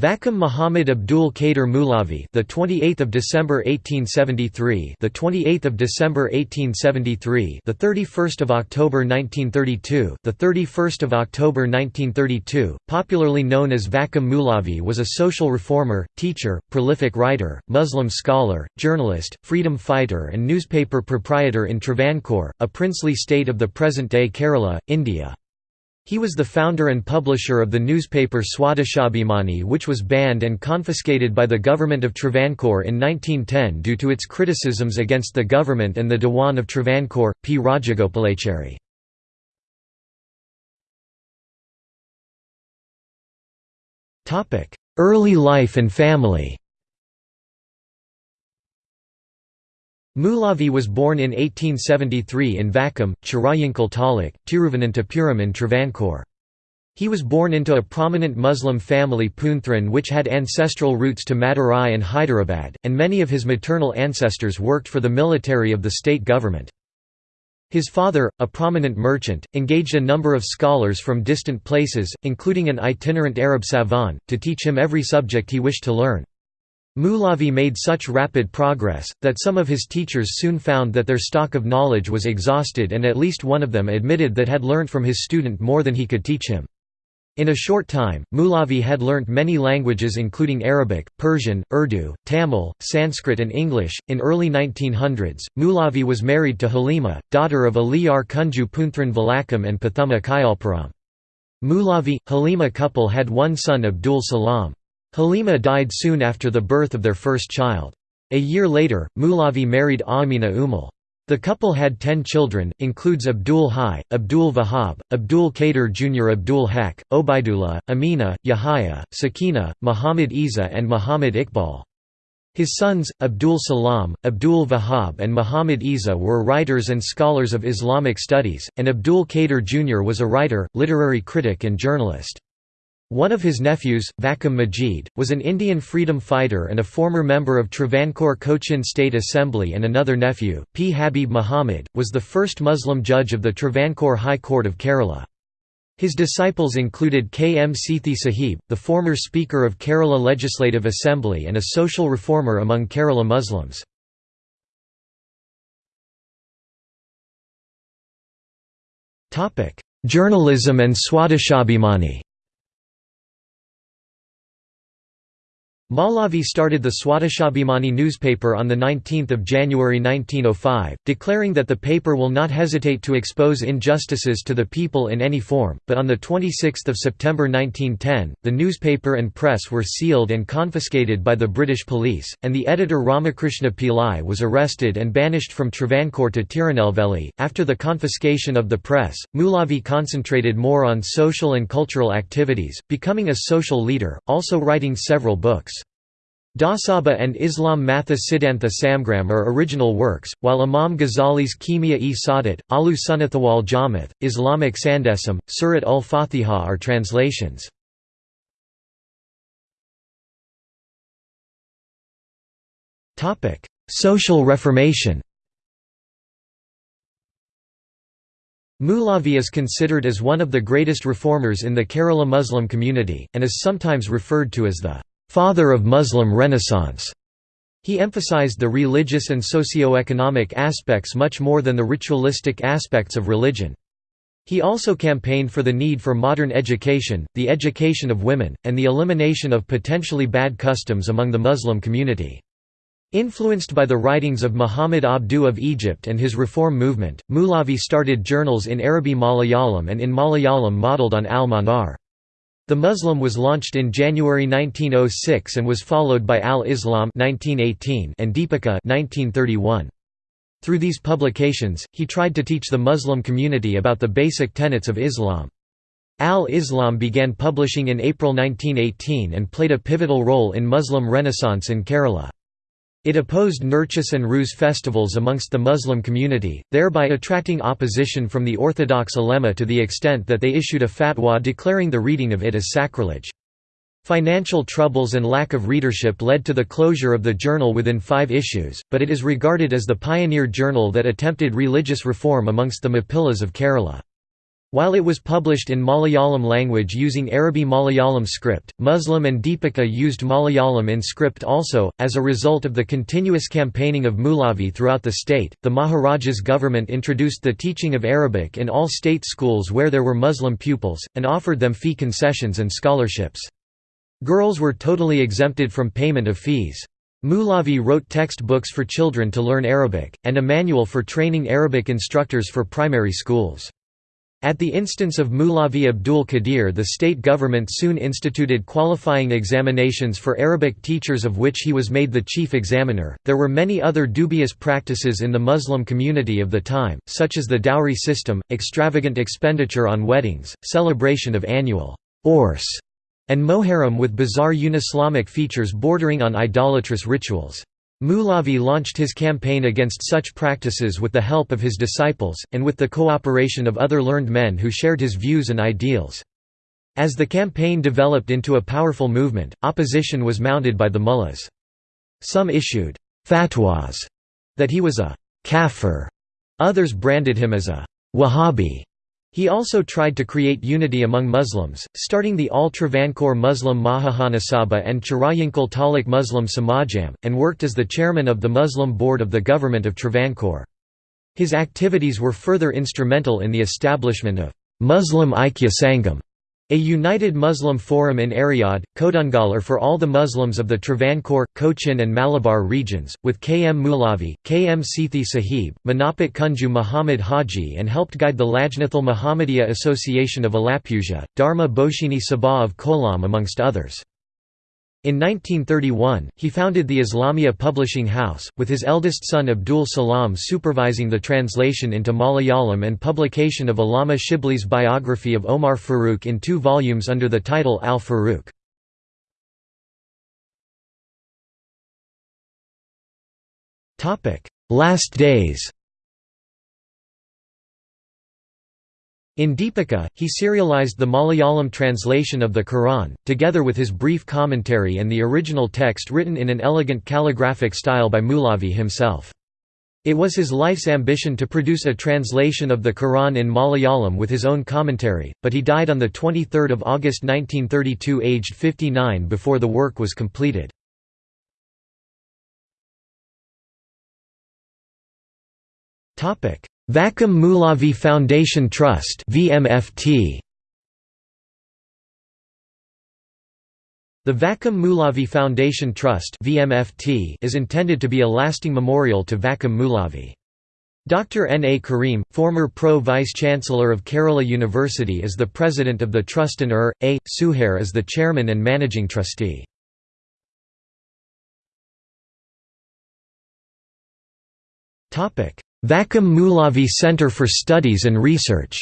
Vakam Muhammad Abdul Qadir Mulavi, the 28th of December 1873, the 28th of December 1873, the 31st of October 1932, the 31st of October 1932, popularly known as Vakam Mulavi was a social reformer, teacher, prolific writer, Muslim scholar, journalist, freedom fighter and newspaper proprietor in Travancore, a princely state of the present-day Kerala, India. He was the founder and publisher of the newspaper Swadeshabhimani which was banned and confiscated by the government of Travancore in 1910 due to its criticisms against the government and the Dewan of Travancore, P. Rajagopalachari. Early life and family Mulavi was born in 1873 in Vakam, Chirayankal Taluk, Tiruvananthapuram in Travancore. He was born into a prominent Muslim family Poonthran which had ancestral roots to Madurai and Hyderabad, and many of his maternal ancestors worked for the military of the state government. His father, a prominent merchant, engaged a number of scholars from distant places, including an itinerant Arab savant, to teach him every subject he wished to learn. Mulavi made such rapid progress, that some of his teachers soon found that their stock of knowledge was exhausted and at least one of them admitted that had learnt from his student more than he could teach him. In a short time, Mulavi had learnt many languages including Arabic, Persian, Urdu, Tamil, Sanskrit and English. In early 1900s, Mulavi was married to Halima, daughter of Aliyar Kunju Poonthran Valakam and Pathuma Kayalpuram. Mulavi, Halima couple had one son Abdul Salam. Halima died soon after the birth of their first child. A year later, Mulavi married Amina Umal. The couple had ten children, includes Abdul Hai, Abdul Vahab, Abdul Qadir Jr. Abdul Haq, Obaidullah, Amina, Yahya, Sakina, Muhammad Isa and Muhammad Iqbal. His sons, Abdul Salam, Abdul Vahab and Muhammad Isa were writers and scholars of Islamic studies, and Abdul Qadir Jr. was a writer, literary critic and journalist. One of his nephews, Vakam Majid, was an Indian freedom fighter and a former member of Travancore Cochin State Assembly and another nephew, P. Habib Muhammad, was the first Muslim judge of the Travancore High Court of Kerala. His disciples included K. M. Sethi Sahib, the former Speaker of Kerala Legislative Assembly and a social reformer among Kerala Muslims. Journalism and Swadeshabhimani Maulavi started the Swadeshabhimani newspaper on 19 January 1905, declaring that the paper will not hesitate to expose injustices to the people in any form, but on 26 September 1910, the newspaper and press were sealed and confiscated by the British police, and the editor Ramakrishna Pillai was arrested and banished from Travancore to Tirunelveli. After the confiscation of the press, Maulavi concentrated more on social and cultural activities, becoming a social leader, also writing several books. Dasaba and Islam Matha Siddhantha Samgram are original works, while Imam Ghazali's Kimia-e Sadat, Alu Sunnathawal Jamath, Islamic Sandesam, Surat ul-Fatiha are translations. Social Reformation Mulavi is considered as one of the greatest reformers in the Kerala Muslim community, and is sometimes referred to as the father of Muslim Renaissance. He emphasized the religious and socio-economic aspects much more than the ritualistic aspects of religion. He also campaigned for the need for modern education, the education of women, and the elimination of potentially bad customs among the Muslim community. Influenced by the writings of Muhammad Abduh of Egypt and his reform movement, Mulavi started journals in Arabi Malayalam and in Malayalam modelled on Al-Manar. The Muslim was launched in January 1906 and was followed by Al-Islam and Deepika 1931. Through these publications, he tried to teach the Muslim community about the basic tenets of Islam. Al-Islam began publishing in April 1918 and played a pivotal role in Muslim Renaissance in Kerala. It opposed Nurchis and Ruz festivals amongst the Muslim community, thereby attracting opposition from the Orthodox ulema to the extent that they issued a fatwa declaring the reading of it as sacrilege. Financial troubles and lack of readership led to the closure of the journal within five issues, but it is regarded as the pioneer journal that attempted religious reform amongst the Mappillas of Kerala. While it was published in Malayalam language using Arabi Malayalam script, Muslim and Deepika used Malayalam in script also. As a result of the continuous campaigning of Mulavi throughout the state, the Maharaja's government introduced the teaching of Arabic in all state schools where there were Muslim pupils, and offered them fee concessions and scholarships. Girls were totally exempted from payment of fees. Mulavi wrote textbooks for children to learn Arabic, and a manual for training Arabic instructors for primary schools. At the instance of Moolavi Abdul Qadir the state government soon instituted qualifying examinations for Arabic teachers of which he was made the chief examiner. There were many other dubious practices in the Muslim community of the time, such as the dowry system, extravagant expenditure on weddings, celebration of annual Urs, and Moharram with bizarre unislamic features bordering on idolatrous rituals. Moolavi launched his campaign against such practices with the help of his disciples, and with the cooperation of other learned men who shared his views and ideals. As the campaign developed into a powerful movement, opposition was mounted by the mullahs. Some issued fatwas that he was a kafir, others branded him as a Wahhabi, he also tried to create unity among Muslims, starting the All-Travancore Muslim Mahajanasabha and Chirayinkal Taluk Muslim Samajam, and worked as the chairman of the Muslim board of the government of Travancore. His activities were further instrumental in the establishment of Muslim Aikya Sangam, a united Muslim forum in Eriyad, Kodungallur for all the Muslims of the Travancore, Cochin and Malabar regions, with K. M. Mulavi, K. M. Sithi Sahib, Manapat Kunju Muhammad Haji and helped guide the Lajnathal Muhammadiyya Association of Alappuzha, Dharma Boshini Sabha of Kollam amongst others. In 1931, he founded the Islamia Publishing House, with his eldest son Abdul Salam supervising the translation into Malayalam and publication of Allama Shibli's biography of Omar Farooq in two volumes under the title Al-Farooq. Last days In Deepika, he serialized the Malayalam translation of the Quran, together with his brief commentary and the original text written in an elegant calligraphic style by Moolavi himself. It was his life's ambition to produce a translation of the Quran in Malayalam with his own commentary, but he died on 23 August 1932 aged 59 before the work was completed. Vakam Mulavi Foundation Trust VMFT The Vakam Mulavi Foundation Trust VMFT is intended to be a lasting memorial to Vakam Mulavi. Dr. N. A. Karim, former Pro-Vice-Chancellor of Kerala University is the president of the trust and Er. A. Suhair is the chairman and managing trustee. Vakam Moolavi Center for Studies and Research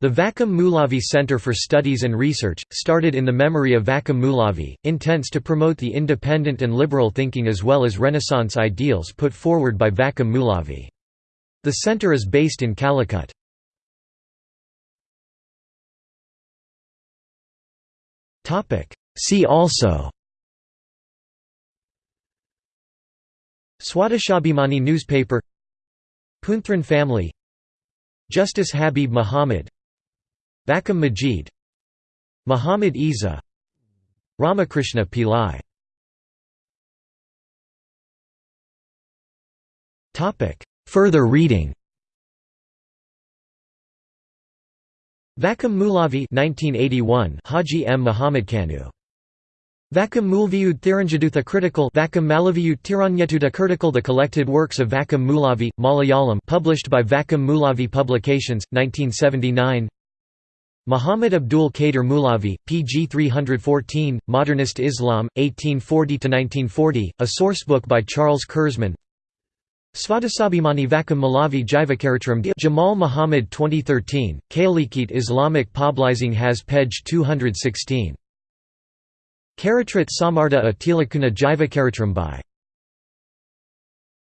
The Vakam Moolavi Center for Studies and Research, started in the memory of Vakam Moolavi, intends to promote the independent and liberal thinking as well as Renaissance ideals put forward by Vakam Moolavi. The center is based in Calicut. See also Swadeshabhimani newspaper Punthran family Justice Habib Muhammad Vakam Majid Muhammad Isa Ramakrishna Pillai. Further reading. Vakam Mulavi 1981 Haji M. Muhammad Kanu Vakam Mulviyud Thiranjadutha Critical Vakam Malaviyut Tiranyetuda Critical The collected works of Vakam Moolavi, Malayalam published by Vakam Moolavi Publications, 1979 Muhammad Abdul Qadir Moolavi, pg 314, Modernist Islam, 1840–1940, a sourcebook by Charles Kurzman. Svadesabhimani Vakam Malavi Jivakaritram Jamal Muhammad 2013, Kalikit Islamic Publishing has page 216 Karatrat Samarda a Tilakuna Jivakaritram by